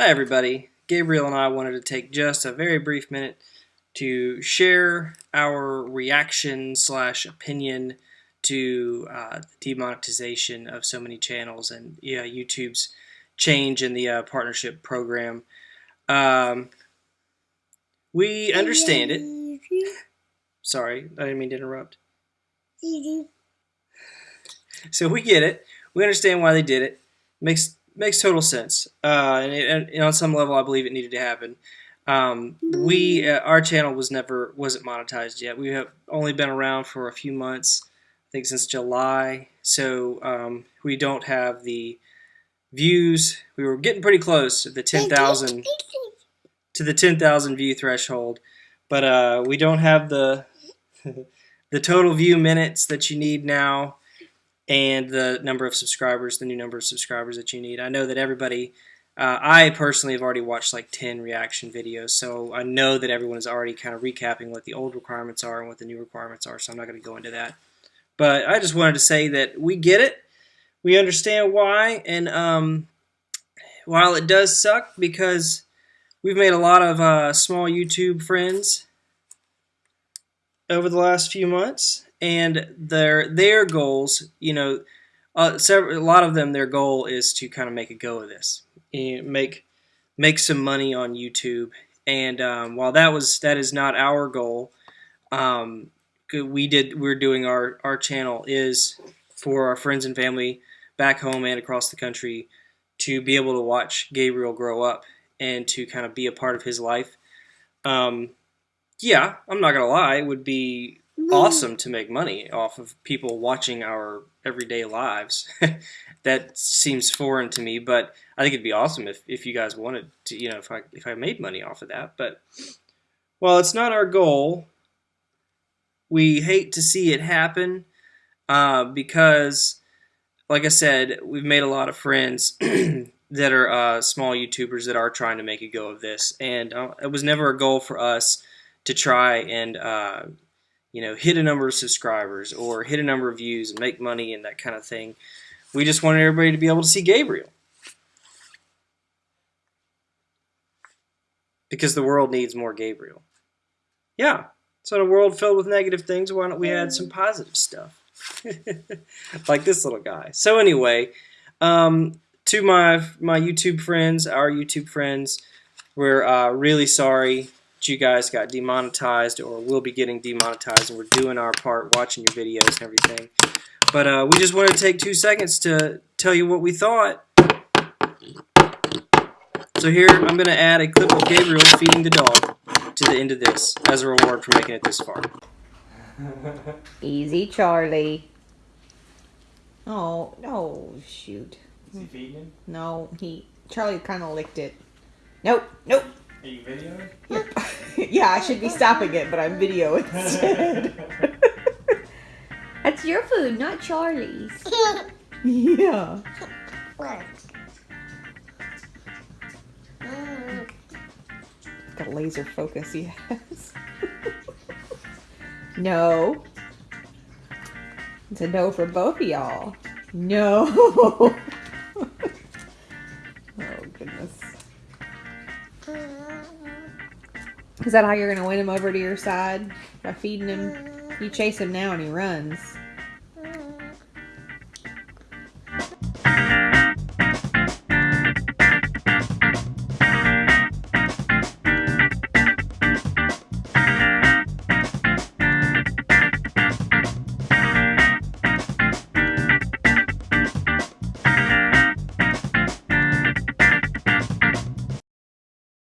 Hi, everybody. Gabriel and I wanted to take just a very brief minute to share our reaction slash opinion to uh, demonetization of so many channels and yeah, YouTube's change in the uh, partnership program. Um, we understand it. Sorry, I didn't mean to interrupt. So we get it. We understand why they did it. Makes makes total sense. Uh, and, it, and, on some level, I believe it needed to happen. Um, we uh, our channel was never wasn't monetized yet. We have only been around for a few months. I think since July. So um, we don't have the views. We were getting pretty close to the ten thousand to the ten thousand view threshold, but uh, we don't have the the total view minutes that you need now and the number of subscribers, the new number of subscribers that you need. I know that everybody, uh, I personally have already watched like 10 reaction videos, so I know that everyone is already kind of recapping what the old requirements are and what the new requirements are, so I'm not going to go into that. But I just wanted to say that we get it, we understand why, and um, while it does suck because we've made a lot of uh, small YouTube friends over the last few months, and their their goals, you know, uh, several, a lot of them, their goal is to kind of make a go of this, make make some money on YouTube. And um, while that was that is not our goal, um, we did we're doing our our channel is for our friends and family back home and across the country to be able to watch Gabriel grow up and to kind of be a part of his life. Um, yeah, I'm not gonna lie, it would be awesome to make money off of people watching our everyday lives. that seems foreign to me, but I think it'd be awesome if, if you guys wanted to, you know, if I if I made money off of that. But well, it's not our goal. We hate to see it happen uh, because, like I said, we've made a lot of friends that are uh, small YouTubers that are trying to make a go of this, and uh, it was never a goal for us to try and uh, you know, hit a number of subscribers or hit a number of views and make money and that kind of thing. We just wanted everybody to be able to see Gabriel. Because the world needs more Gabriel. Yeah. So in a world filled with negative things, why don't we add some positive stuff? like this little guy. So anyway, um, to my my YouTube friends, our YouTube friends, we're uh, really sorry you guys got demonetized or will be getting demonetized and we're doing our part watching your videos and everything. But uh, we just wanted to take two seconds to tell you what we thought. So here I'm going to add a clip of Gabriel feeding the dog to the end of this as a reward for making it this far. Easy, Charlie. Oh, no, shoot. Is he feeding him? No, he, Charlie kind of licked it. Nope, nope. Are you videoing? yeah, I should be stopping it, but I'm videoing instead. That's your food, not Charlie's. yeah. Got a laser focus, yes. no. It's a no for both of y'all. No. Is that how you're going to win him over to your side? By feeding him? You chase him now and he runs.